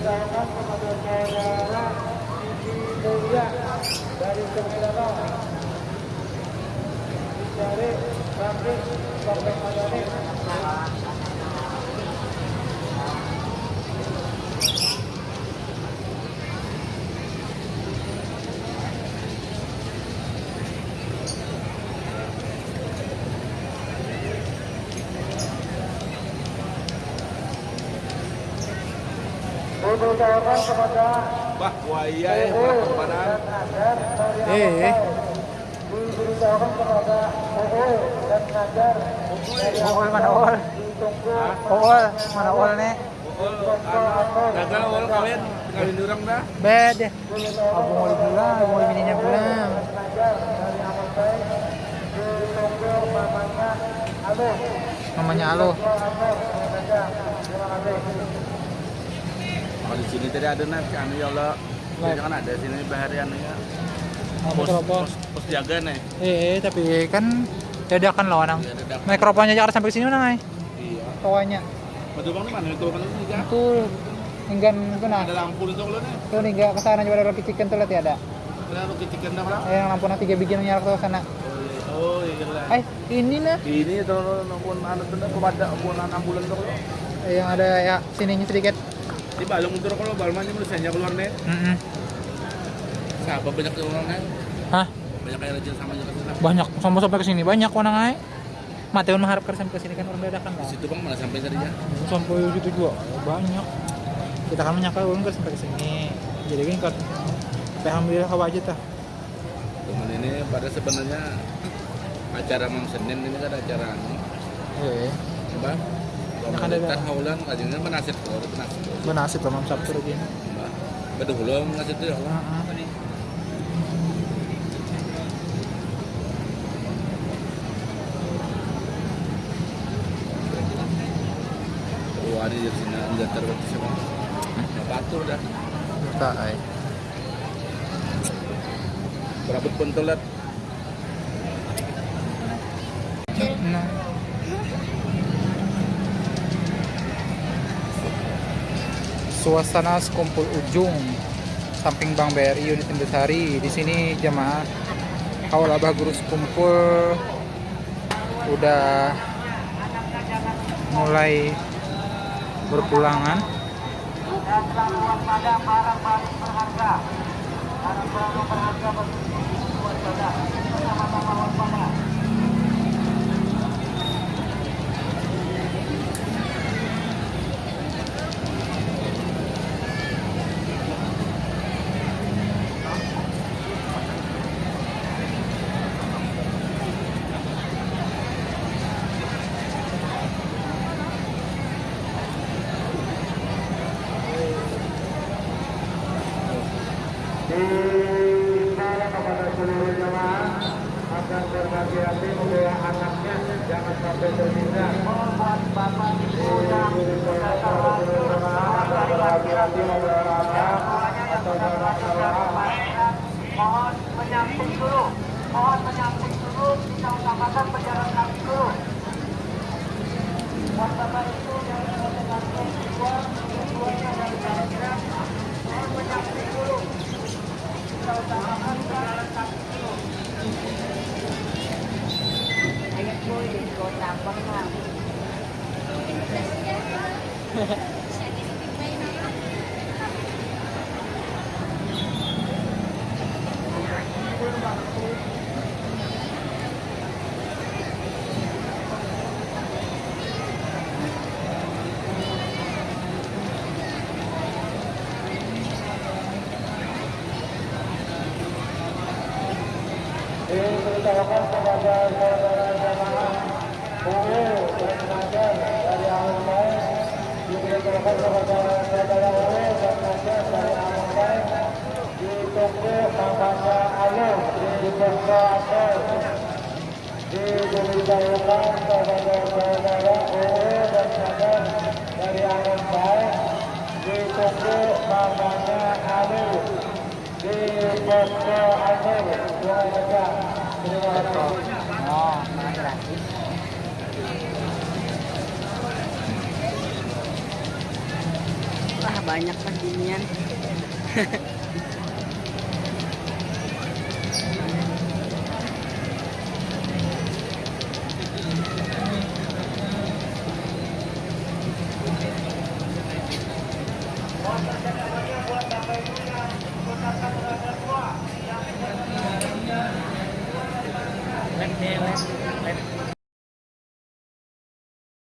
diberitahukan kepada saudara Siti Mulia dari Semedanau. Dicari Rafi Sampai Madani. Bah, buaya ya, Eh, eh. Diberitahukan kepada UU dan Nagar dari Ol mana ol? Ol mana ol nih? Gagal awal kawin, kawin durang dah. Bed. Abu mau abu mau bininya Alo. Namanya Alo. Alo, Alo saja. Terima kasih. Oh, di sini tadi ada nih, anu ya Allah. Lah. Jangan ada sini baharian ya. Oh, Pos, pos, pos jaga nih. Eh, tapi kan dadakan lah orang. Ya, dadak. Mikrofonnya jangan sampai sini mana, Iya. Kawanya. Betul bang, mana itu kan ini kan? Betul. Enggan itu nah. Ada lampu itu kalau nih. Tuh nih enggak ke sana juga ada roti chicken tuh lihat ya ada. Ada lu kecikan dah berapa? Eh, yang lampu nanti tiga bikin nyala ke sana. Oh iya lah. Eh, ini nah. Ini tuh pun anu tuh pun ambulan tuh. Eh, yang ada ya sininya sedikit. Di balong untuk kalau balmanya menulisnya keluar nih. Mm Siapa banyak orang nih? Hah? Banyak kayak rajin sama juga. Banyak sampai sampai ke sini banyak orang ay. Mateun mengharapkan sampai ke sini kan orang dadakan lah. Situ bang mana sampai tadi ya? Sampai gitu juga banyak. Kita kan menyangka orang kan sampai ke sini. Jadi kan kan alhamdulillah kawa aja tah. Temen ini pada sebenarnya acara Mam Senin ini kan acara anu. Eh, Mbak, Nah, kan haulan kajiannya menasib kalau menasib. benasib lah mam Sabtu lagi. Betul belum menasib itu ya Allah. Heeh. Oh, di sini enggak terbentuk semua. Batur dah. Tak ay. Berabut pun telat. Suasana sekumpul ujung samping Bank BRI unit Indosari. Di sini jemaah Haul Abah Guru sekumpul udah mulai berpulangan. Agar berhati-hati membawa anaknya jangan sampai tertinggal. Buat bapak ibu yang berhati-hati membawa anak atau Mohon menyamping dulu. Mohon menyamping dulu. Kita utamakan pejalan kaki dulu. Buat bapak ibu yang berhati-hati dua, keduanya dari kira-kira. Mohon menyamping dulu. Kita utamakan pejalan kaki dulu. Diberitahukan kepada saudara jamaah UU dan Najar dari Amal Baik diberitahukan dan dari di kepada saudara UU dan Najar dari Amal Baik ditunggu namanya Alu di Bukta Apel Terima kasih. Terima kasih. Oh, mana gratis. Ah, banyak lah ginian Lek, lek.